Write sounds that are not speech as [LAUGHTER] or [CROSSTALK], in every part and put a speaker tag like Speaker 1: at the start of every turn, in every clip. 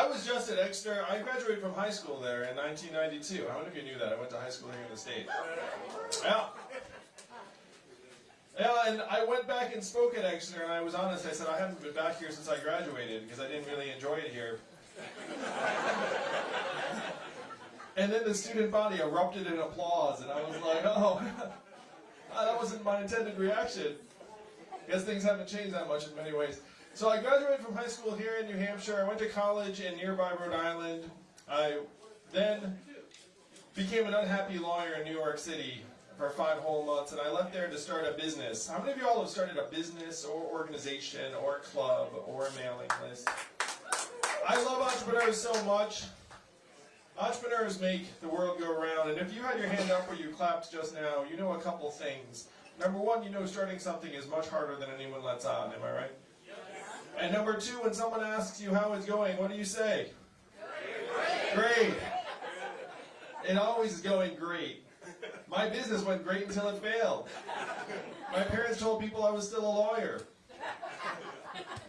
Speaker 1: I was just at Exeter. I graduated from high school there in 1992. How many of you knew that? I went to high school here in the state. Yeah. Yeah, and I went back and spoke at Exeter, and I was honest. I said I haven't been back here since I graduated because I didn't really enjoy it here. and then the student body erupted in applause, and I was like, oh, [LAUGHS] that wasn't my intended reaction. Guess things haven't changed that much in many ways. So I graduated from high school here in New Hampshire. I went to college in nearby Rhode Island. I then became an unhappy lawyer in New York City for five whole months, and I left there to start a business. How many of you all have started a business or organization or club or a mailing list? I love entrepreneurs so much. Entrepreneurs make the world go around, and if you had your hand up or you clapped just now, you know a couple things. Number one, you know starting something is much harder than anyone lets on, am I right? And number two, when someone asks you how it's going, what do you say? Great. great. It always is going great. My business went great until it failed. My parents told people I was still a lawyer.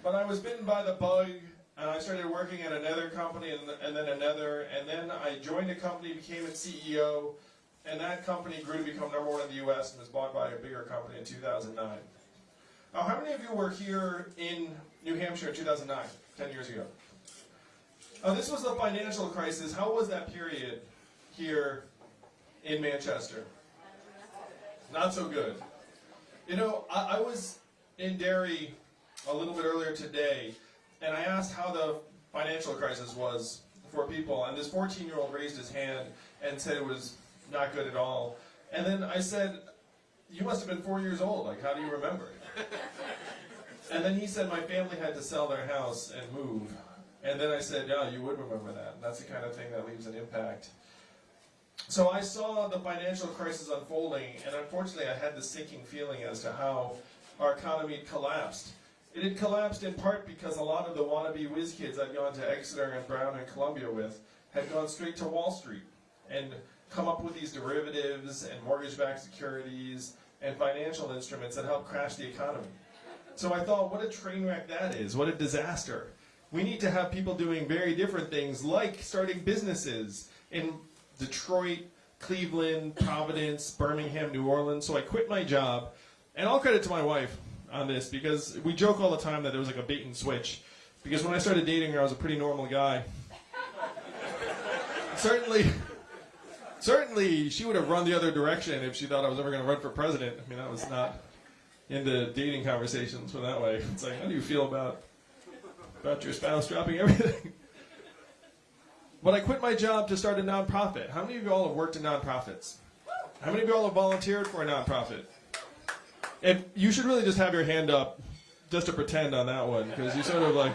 Speaker 1: But I was bitten by the bug, and I started working at another company, and, and then another, and then I joined a company, became its CEO, and that company grew to become number one in the U.S. and was bought by a bigger company in 2009. Now, how many of you were here in New Hampshire 2009, 10 years ago? Uh, this was the financial crisis. How was that period here in Manchester? Not so good. You know, I, I was in Derry a little bit earlier today, and I asked how the financial crisis was for people, and this 14-year-old raised his hand and said it was not good at all. And then I said, you must have been four years old, like how do you remember? [LAUGHS] and then he said my family had to sell their house and move. And then I said, yeah, you would remember that. That's the kind of thing that leaves an impact. So I saw the financial crisis unfolding, and unfortunately I had the sinking feeling as to how our economy collapsed. It had collapsed in part because a lot of the wannabe whiz kids I'd gone to Exeter and Brown and Columbia with had gone straight to Wall Street and come up with these derivatives and mortgage-backed securities and financial instruments that helped crash the economy. So I thought, what a train wreck that is. What a disaster. We need to have people doing very different things like starting businesses in Detroit, Cleveland, Providence, Birmingham, New Orleans. So I quit my job. And all credit to my wife on this because we joke all the time that it was like a bait and switch. Because when I started dating her, I was a pretty normal guy. [LAUGHS] certainly, certainly she would have run the other direction if she thought I was ever going to run for president. I mean, that was not into dating conversations from that way. It's like, how do you feel about about your spouse dropping everything? but I quit my job to start a nonprofit. How many of you all have worked in nonprofits? How many of you all have volunteered for a nonprofit? And you should really just have your hand up just to pretend on that one, because you sort of like,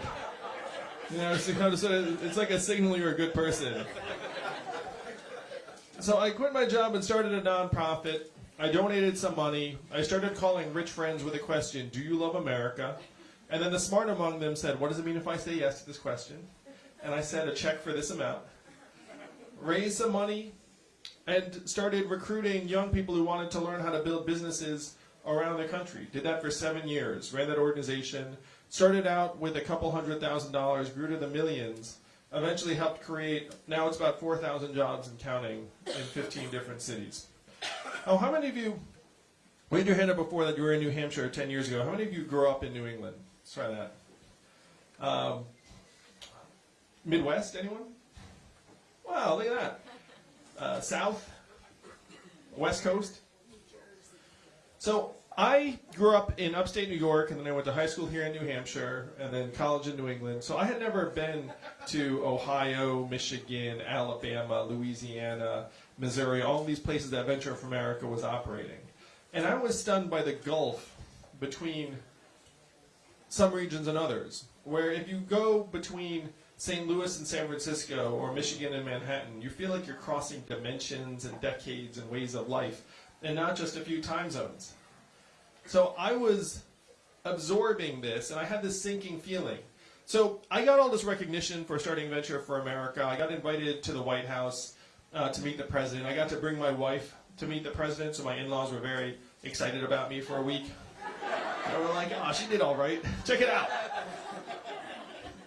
Speaker 1: you know, it's, kind of sort of, it's like a signal you're a good person. So I quit my job and started a nonprofit. I donated some money. I started calling rich friends with a question, do you love America? And then the smart among them said, what does it mean if I say yes to this question? And I said a check for this amount. Raised some money and started recruiting young people who wanted to learn how to build businesses around the country. Did that for seven years, ran that organization, started out with a couple hundred thousand dollars, grew to the millions, eventually helped create, now it's about 4,000 jobs and counting in 15 different cities. Oh, how many of you, raised your hand up before that you were in New Hampshire 10 years ago, how many of you grew up in New England? Let's try that. Um, Midwest, anyone? Wow, look at that. Uh, South? West Coast? So I grew up in upstate New York, and then I went to high school here in New Hampshire, and then college in New England. So I had never been to Ohio, Michigan, Alabama, Louisiana, Missouri, all these places that Venture for America was operating. And I was stunned by the gulf between some regions and others, where if you go between St. Louis and San Francisco, or Michigan and Manhattan, you feel like you're crossing dimensions and decades and ways of life and not just a few time zones. So I was absorbing this, and I had this sinking feeling. So I got all this recognition for starting Venture for America. I got invited to the White House uh, to meet the president. I got to bring my wife to meet the president, so my in-laws were very excited about me for a week. They were like, oh, she did all right. Check it out.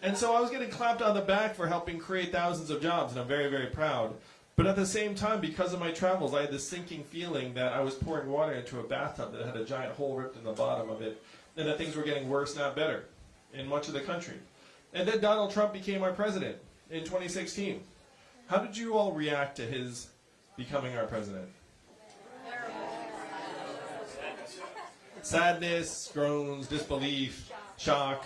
Speaker 1: And so I was getting clapped on the back for helping create thousands of jobs, and I'm very, very proud. But at the same time, because of my travels, I had this sinking feeling that I was pouring water into a bathtub that had a giant hole ripped in the bottom of it, and that things were getting worse, not better, in much of the country. And then Donald Trump became our president in 2016. How did you all react to his becoming our president? Sadness, groans, disbelief, shock.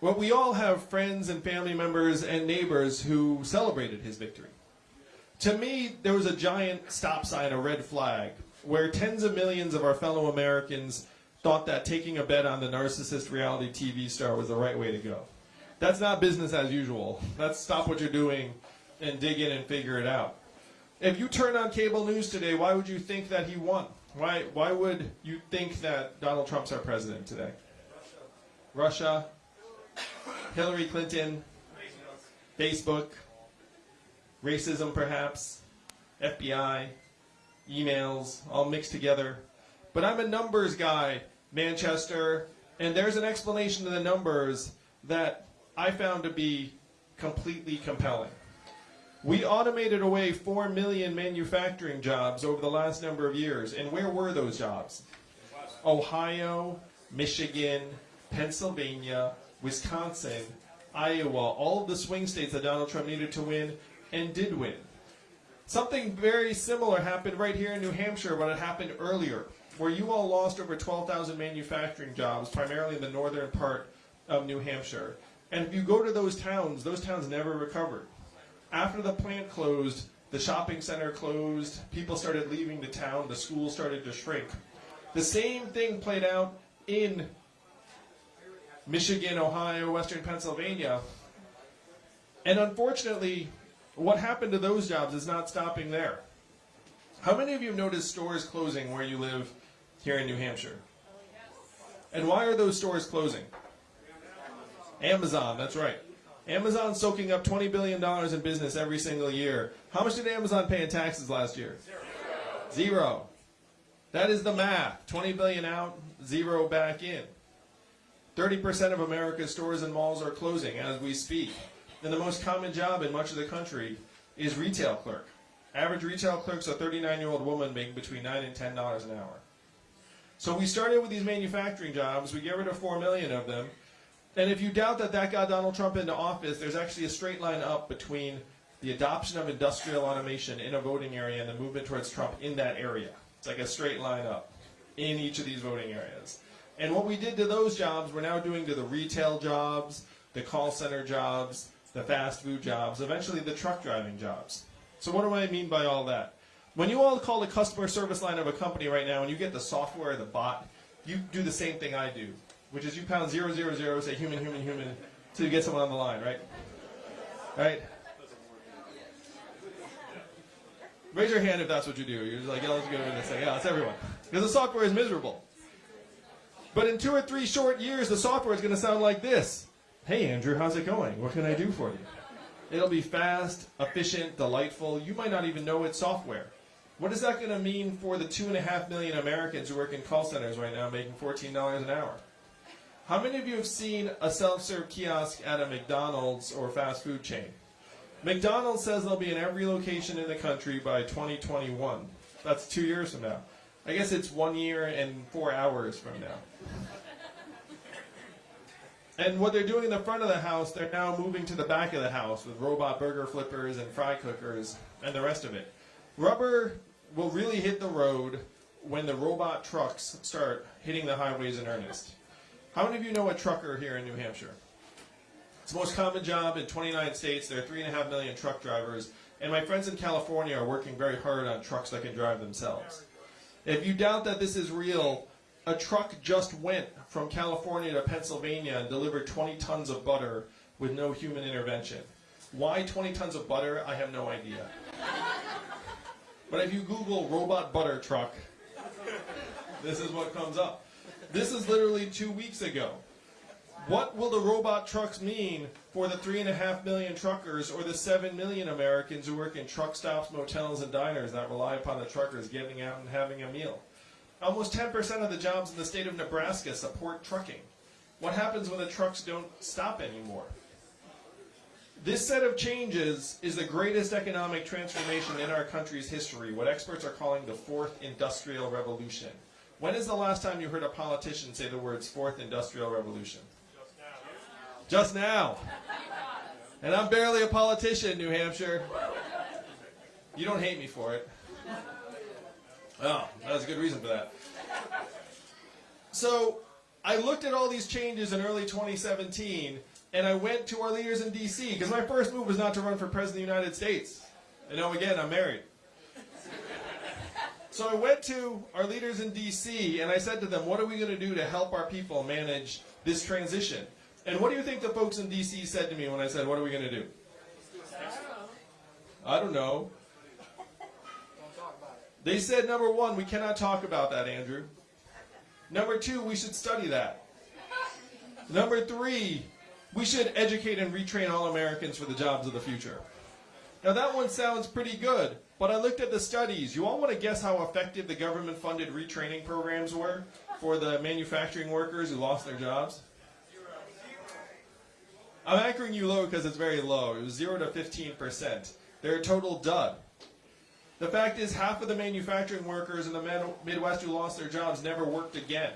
Speaker 1: Well, we all have friends and family members and neighbors who celebrated his victory. To me, there was a giant stop sign, a red flag, where tens of millions of our fellow Americans thought that taking a bet on the narcissist reality TV star was the right way to go. That's not business as usual. That's stop what you're doing and dig in and figure it out. If you turn on cable news today, why would you think that he won? Why, why would you think that Donald Trump's our president today? Russia, Hillary Clinton, Facebook, racism perhaps, FBI, emails, all mixed together. But I'm a numbers guy, Manchester, and there's an explanation to the numbers that I found to be completely compelling. We automated away 4 million manufacturing jobs over the last number of years. And where were those jobs? Ohio, Michigan, Pennsylvania, Wisconsin, Iowa, all of the swing states that Donald Trump needed to win and did win. Something very similar happened right here in New Hampshire, but it happened earlier, where you all lost over 12,000 manufacturing jobs, primarily in the northern part of New Hampshire. And if you go to those towns, those towns never recovered. After the plant closed, the shopping center closed, people started leaving the town, the schools started to shrink. The same thing played out in Michigan, Ohio, Western Pennsylvania. And unfortunately, what happened to those jobs is not stopping there. How many of you have noticed stores closing where you live here in New Hampshire? And why are those stores closing? Amazon, that's right. Amazon soaking up $20 billion in business every single year. How much did Amazon pay in taxes last year? Zero. Zero. That is the math. 20 billion out, zero back in. 30% of America's stores and malls are closing as we speak. And the most common job in much of the country is retail clerk. Average retail clerk's a 39-year-old woman making between 9 and $10 an hour. So we started with these manufacturing jobs. We get rid of 4 million of them. And if you doubt that that got Donald Trump into office, there's actually a straight line up between the adoption of industrial automation in a voting area and the movement towards Trump in that area. It's like a straight line up in each of these voting areas. And what we did to those jobs, we're now doing to the retail jobs, the call center jobs, the fast food jobs, eventually the truck driving jobs. So what do I mean by all that? When you all call the customer service line of a company right now and you get the software, the bot, you do the same thing I do, which is you pound zero zero zero, say human, human, human, you get someone on the line, right? Right? Raise your hand if that's what you do. You're just like, yeah, let's go over this thing. Yeah, it's everyone. Because the software is miserable. But in two or three short years, the software is going to sound like this. Hey, Andrew, how's it going? What can I do for you? It'll be fast, efficient, delightful. You might not even know it's software. What is that going to mean for the two and a half million Americans who work in call centers right now making $14 an hour? How many of you have seen a self-serve kiosk at a McDonald's or fast food chain? McDonald's says they'll be in every location in the country by 2021. That's two years from now. I guess it's one year and four hours from now. And what they're doing in the front of the house, they're now moving to the back of the house with robot burger flippers and fry cookers and the rest of it. Rubber will really hit the road when the robot trucks start hitting the highways in earnest. How many of you know a trucker here in New Hampshire? It's the most common job in 29 states. There are 3.5 million truck drivers. And my friends in California are working very hard on trucks that can drive themselves. If you doubt that this is real, a truck just went from California to Pennsylvania and delivered 20 tons of butter with no human intervention. Why 20 tons of butter? I have no idea. But if you Google robot butter truck, this is what comes up. This is literally two weeks ago. What will the robot trucks mean for the three and a half million truckers or the seven million Americans who work in truck stops, motels, and diners that rely upon the truckers getting out and having a meal? Almost 10% of the jobs in the state of Nebraska support trucking. What happens when the trucks don't stop anymore? This set of changes is the greatest economic transformation in our country's history, what experts are calling the fourth industrial revolution. When is the last time you heard a politician say the words fourth industrial revolution? Just now. Just now. And I'm barely a politician, New Hampshire. You don't hate me for it. Oh, that's a good reason for that. So, I looked at all these changes in early 2017, and I went to our leaders in D.C., because my first move was not to run for President of the United States. I know, again, I'm married. So I went to our leaders in D.C., and I said to them, what are we going to do to help our people manage this transition? And what do you think the folks in D.C. said to me when I said, what are we going to do? I don't know. They said, number one, we cannot talk about that, Andrew. Number two, we should study that. Number three, we should educate and retrain all Americans for the jobs of the future. Now that one sounds pretty good, but I looked at the studies. You all want to guess how effective the government-funded retraining programs were for the manufacturing workers who lost their jobs? I'm anchoring you low because it's very low. It was 0 to 15%. They're a total dud. The fact is, half of the manufacturing workers in the Midwest who lost their jobs never worked again.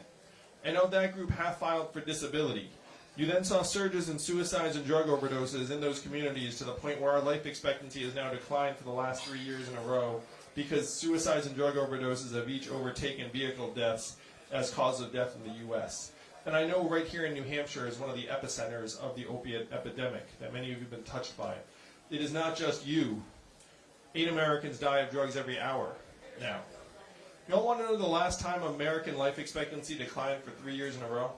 Speaker 1: And of that group, half filed for disability. You then saw surges in suicides and drug overdoses in those communities to the point where our life expectancy has now declined for the last three years in a row because suicides and drug overdoses have each overtaken vehicle deaths as cause of death in the U.S. And I know right here in New Hampshire is one of the epicenters of the opiate epidemic that many of you have been touched by. It is not just you Eight Americans die of drugs every hour now. You all want to know the last time American life expectancy declined for three years in a row?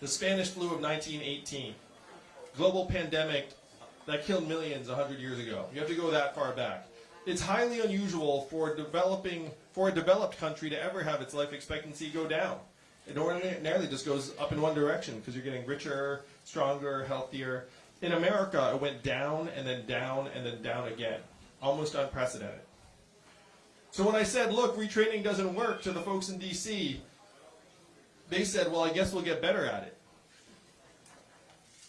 Speaker 1: The Spanish flu of 1918. Global pandemic that killed millions 100 years ago. You have to go that far back. It's highly unusual for developing for a developed country to ever have its life expectancy go down. It ordinarily just goes up in one direction because you're getting richer, stronger, healthier. In America, it went down and then down and then down again. Almost unprecedented. So when I said, look, retraining doesn't work to the folks in D.C., they said, well, I guess we'll get better at it.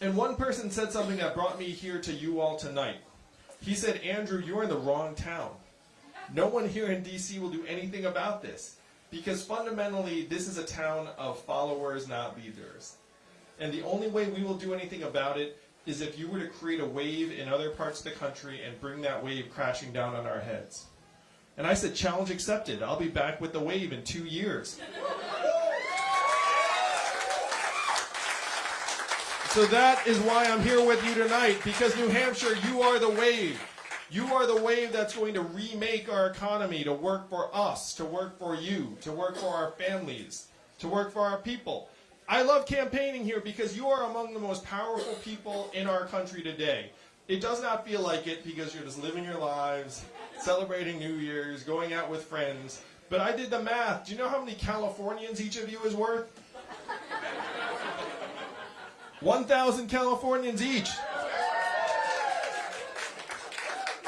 Speaker 1: And one person said something that brought me here to you all tonight. He said, Andrew, you're in the wrong town. No one here in D.C. will do anything about this. Because fundamentally, this is a town of followers, not leaders. And the only way we will do anything about it is if you were to create a wave in other parts of the country and bring that wave crashing down on our heads. And I said, challenge accepted. I'll be back with the wave in two years. So that is why I'm here with you tonight, because New Hampshire, you are the wave. You are the wave that's going to remake our economy to work for us, to work for you, to work for our families, to work for our people. I love campaigning here because you are among the most powerful people in our country today. It does not feel like it because you're just living your lives, celebrating New Year's, going out with friends. But I did the math. Do you know how many Californians each of you is worth? 1,000 Californians each.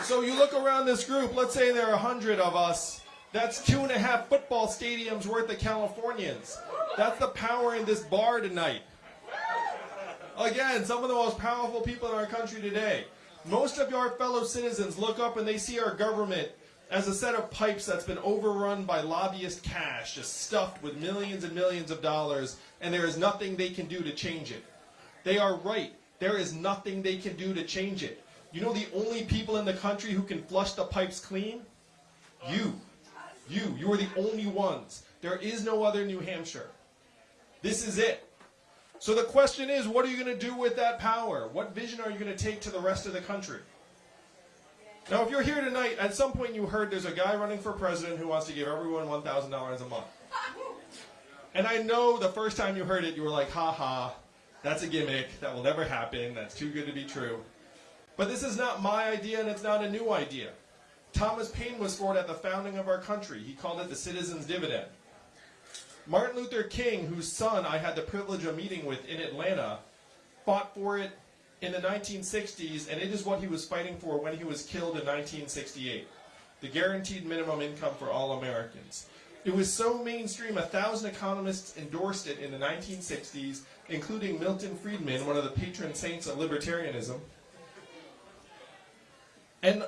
Speaker 1: So you look around this group, let's say there are 100 of us. That's two and a half football stadiums worth of Californians. That's the power in this bar tonight. Again, some of the most powerful people in our country today. Most of your fellow citizens look up and they see our government as a set of pipes that's been overrun by lobbyist cash, just stuffed with millions and millions of dollars, and there is nothing they can do to change it. They are right. There is nothing they can do to change it. You know the only people in the country who can flush the pipes clean? You. You. You are the only ones. There is no other New Hampshire. This is it. So the question is, what are you going to do with that power? What vision are you going to take to the rest of the country? Now, if you're here tonight, at some point you heard there's a guy running for president who wants to give everyone $1,000 a month. And I know the first time you heard it, you were like, ha ha, that's a gimmick. That will never happen. That's too good to be true. But this is not my idea, and it's not a new idea. Thomas Paine was for it at the founding of our country. He called it the citizen's dividend. Martin Luther King, whose son I had the privilege of meeting with in Atlanta, fought for it in the 1960s, and it is what he was fighting for when he was killed in 1968. The guaranteed minimum income for all Americans. It was so mainstream, a thousand economists endorsed it in the 1960s, including Milton Friedman, one of the patron saints of libertarianism. And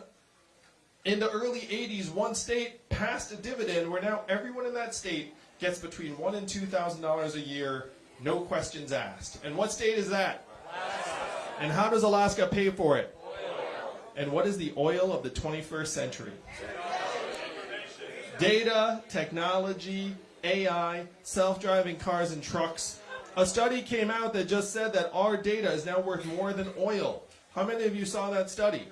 Speaker 1: in the early 80s, one state passed a dividend where now everyone in that state gets between one and two thousand dollars a year, no questions asked. And what state is that? Alaska. And how does Alaska pay for it? Oil. And what is the oil of the 21st century? Data, technology, AI, self-driving cars and trucks. A study came out that just said that our data is now worth more than oil. How many of you saw that study?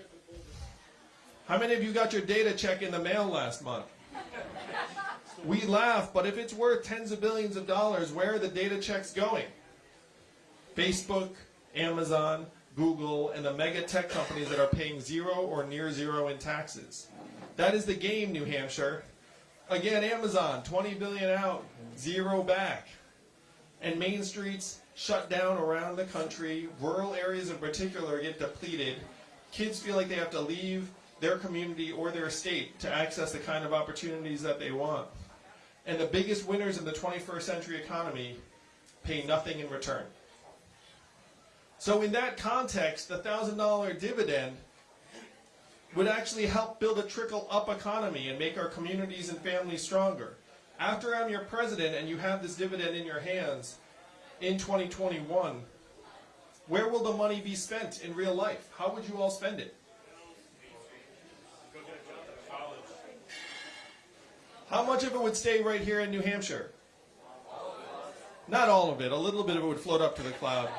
Speaker 1: How many of you got your data check in the mail last month? We laugh, but if it's worth tens of billions of dollars, where are the data checks going? Facebook, Amazon, Google, and the mega tech companies that are paying zero or near zero in taxes. That is the game, New Hampshire. Again, Amazon, 20 billion out, zero back. And main streets shut down around the country. Rural areas in particular get depleted. Kids feel like they have to leave their community or their state to access the kind of opportunities that they want. And the biggest winners in the 21st century economy pay nothing in return. So in that context, the $1,000 dividend would actually help build a trickle-up economy and make our communities and families stronger. After I'm your president and you have this dividend in your hands in 2021, where will the money be spent in real life? How would you all spend it? How much of it would stay right here in New Hampshire? Not all of it. A little bit of it would float up to the cloud.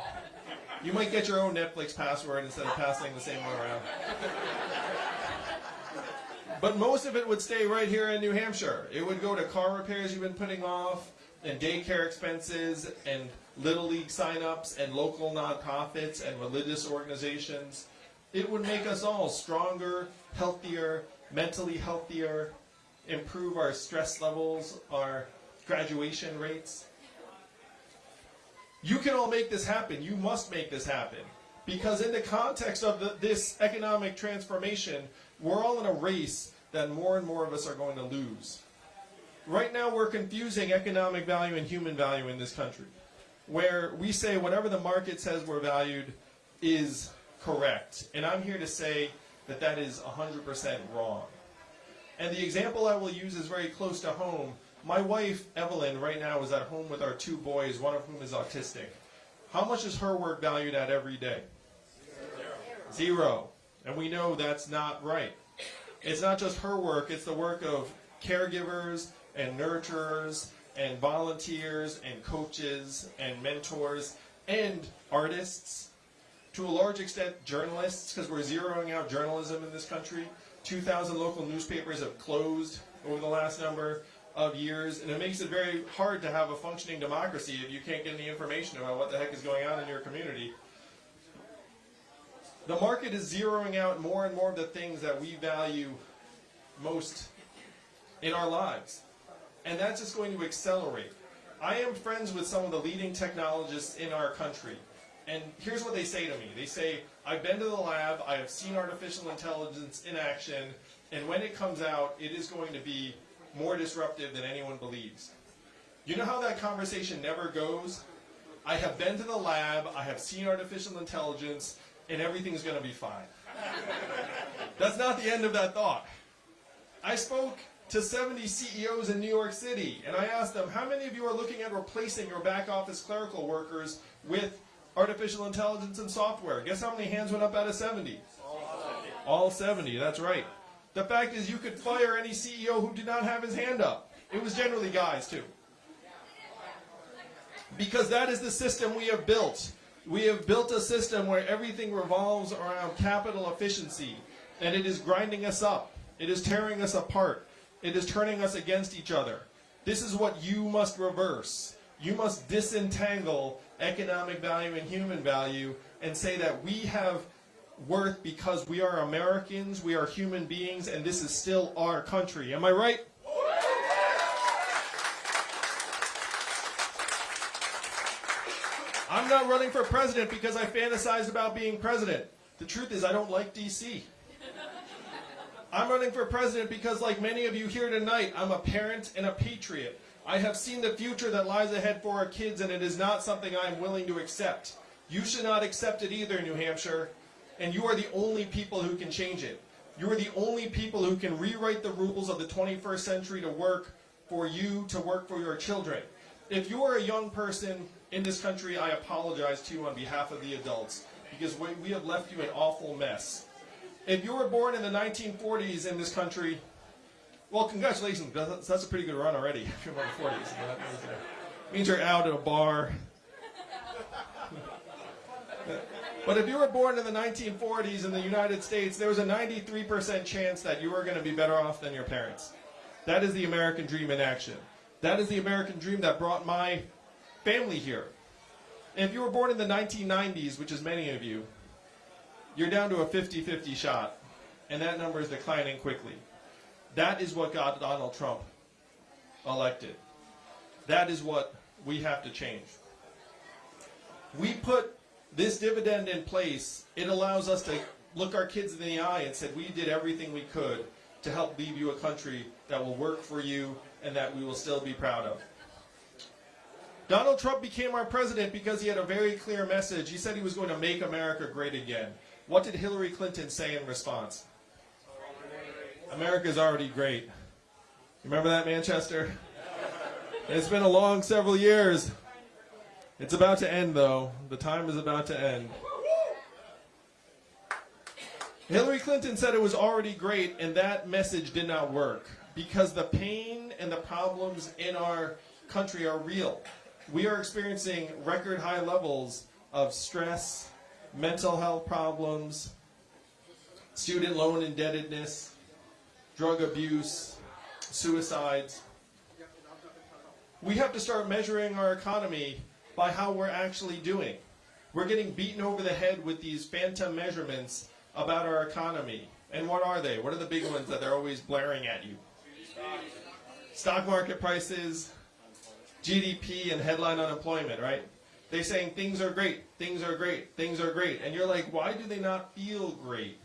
Speaker 1: You might get your own Netflix password instead of passing the same one around. But most of it would stay right here in New Hampshire. It would go to car repairs you've been putting off, and daycare expenses, and Little League signups, and local nonprofits, and religious organizations. It would make us all stronger, healthier, mentally healthier, improve our stress levels, our graduation rates. You can all make this happen. You must make this happen. Because in the context of the, this economic transformation, we're all in a race that more and more of us are going to lose. Right now, we're confusing economic value and human value in this country, where we say whatever the market says we're valued is correct. And I'm here to say that that is 100% wrong. And the example I will use is very close to home. My wife, Evelyn, right now is at home with our two boys, one of whom is autistic. How much is her work valued at every day? Zero. Zero. And we know that's not right. It's not just her work, it's the work of caregivers and nurturers and volunteers and coaches and mentors and artists. To a large extent, journalists, because we're zeroing out journalism in this country. 2,000 local newspapers have closed over the last number of years, and it makes it very hard to have a functioning democracy if you can't get any information about what the heck is going on in your community. The market is zeroing out more and more of the things that we value most in our lives. And that's just going to accelerate. I am friends with some of the leading technologists in our country. And here's what they say to me. They say, I've been to the lab, I have seen artificial intelligence in action, and when it comes out, it is going to be more disruptive than anyone believes. You know how that conversation never goes? I have been to the lab, I have seen artificial intelligence, and everything's going to be fine. That's not the end of that thought. I spoke to 70 CEOs in New York City, and I asked them, how many of you are looking at replacing your back office clerical workers with artificial intelligence and software. Guess how many hands went up out of 70? All 70. All 70, that's right. The fact is you could fire any CEO who did not have his hand up. It was generally guys too. Because that is the system we have built. We have built a system where everything revolves around capital efficiency. And it is grinding us up. It is tearing us apart. It is turning us against each other. This is what you must reverse. You must disentangle economic value and human value and say that we have worth because we are Americans, we are human beings, and this is still our country. Am I right? I'm not running for president because I fantasized about being president. The truth is I don't like DC. I'm running for president because, like many of you here tonight, I'm a parent and a patriot. I have seen the future that lies ahead for our kids, and it is not something I am willing to accept. You should not accept it either, New Hampshire, and you are the only people who can change it. You are the only people who can rewrite the rules of the 21st century to work for you, to work for your children. If you are a young person in this country, I apologize to you on behalf of the adults because we, we have left you an awful mess. If you were born in the 1940s in this country, well, congratulations. That's, a pretty good run already. [LAUGHS] If you're born in the 40s, that means, means you're out at a bar. but if you were born in the 1940s in the United States, there was a 93% chance that you were going to be better off than your parents. That is the American dream in action. That is the American dream that brought my family here. If you were born in the 1990s, which is many of you, you're down to a 50-50 shot, and that number is declining quickly. That is what got Donald Trump elected. That is what we have to change. We put this dividend in place. It allows us to look our kids in the eye and said we did everything we could to help leave you a country that will work for you and that we will still be proud of. Donald Trump became our president because he had a very clear message. He said he was going to make America great again. What did Hillary Clinton say in response? America is already great. Remember that, Manchester? It's been a long several years. It's about to end, though. The time is about to end. Hillary Clinton said it was already great, and that message did not work because the pain and the problems in our country are real. We are experiencing record high levels of stress, mental health problems, student loan indebtedness, drug abuse, suicides. We have to start measuring our economy by how we're actually doing. We're getting beaten over the head with these phantom measurements about our economy. And what are they? What are the big ones that they're always blaring at you? Stock market prices, GDP, and headline unemployment, right? They're saying things are great, things are great, things are great. And you're like, why do they not feel great?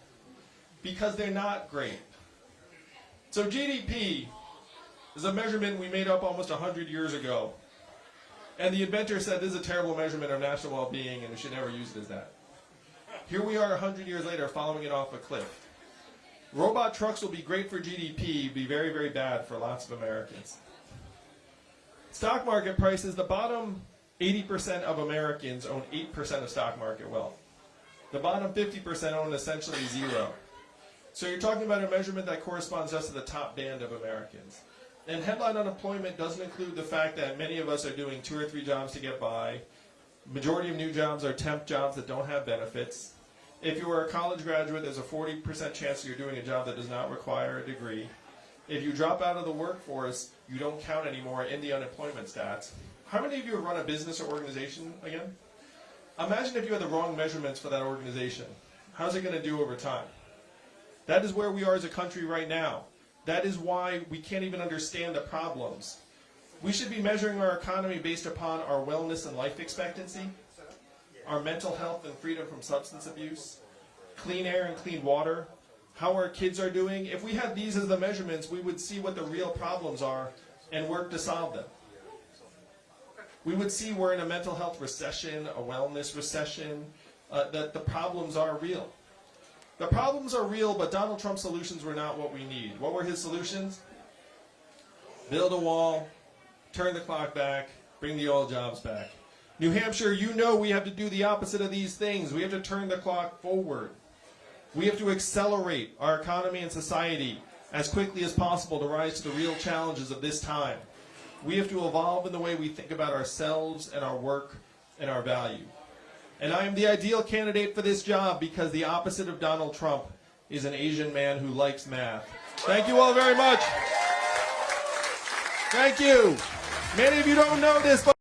Speaker 1: Because they're not great. So GDP is a measurement we made up almost 100 years ago. And the inventor said this is a terrible measurement of national well-being and we should never use it as that. Here we are 100 years later following it off a cliff. Robot trucks will be great for GDP, be very, very bad for lots of Americans. Stock market prices, the bottom 80% of Americans own 8% of stock market wealth. The bottom 50% own essentially zero. So you're talking about a measurement that corresponds just to the top band of Americans. And headline unemployment doesn't include the fact that many of us are doing two or three jobs to get by. Majority of new jobs are temp jobs that don't have benefits. If you are a college graduate, there's a 40% chance you're doing a job that does not require a degree. If you drop out of the workforce, you don't count anymore in the unemployment stats. How many of you have run a business or organization again? Imagine if you had the wrong measurements for that organization. How's it going to do over time? That is where we are as a country right now. That is why we can't even understand the problems. We should be measuring our economy based upon our wellness and life expectancy, our mental health and freedom from substance abuse, clean air and clean water, how our kids are doing. If we had these as the measurements, we would see what the real problems are and work to solve them. We would see we're in a mental health recession, a wellness recession, uh, that the problems are real. The problems are real, but Donald Trump's solutions were not what we need. What were his solutions? Build a wall, turn the clock back, bring the oil jobs back. New Hampshire, you know we have to do the opposite of these things. We have to turn the clock forward. We have to accelerate our economy and society as quickly as possible to rise to the real challenges of this time. We have to evolve in the way we think about ourselves and our work and our value. And I am the ideal candidate for this job because the opposite of Donald Trump is an Asian man who likes math. Thank you all very much. Thank you. Many of you don't know this, but